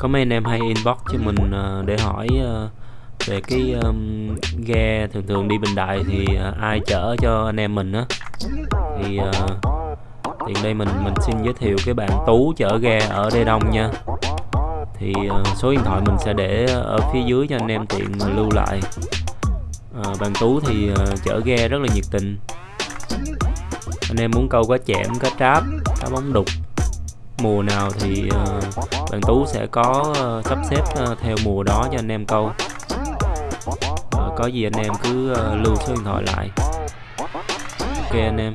có mấy anh em hay inbox cho mình uh, để hỏi uh, về cái um, ghe thường thường đi Bình Đại thì uh, ai chở cho anh em mình á. Thì uh, tiện đây mình mình xin giới thiệu cái bạn Tú chở ghe ở Đê Đông nha. Thì uh, số điện thoại mình sẽ để ở phía dưới cho anh em tiện lưu lại. Uh, bạn Tú thì uh, chở ghe rất là nhiệt tình. Anh em muốn câu cá chẽm cá tráp cá bóng đục mùa nào thì uh, bạn Tú sẽ có uh, sắp xếp uh, theo mùa đó cho anh em câu. Uh, có gì anh em cứ uh, lưu số điện thoại lại. Ok anh em.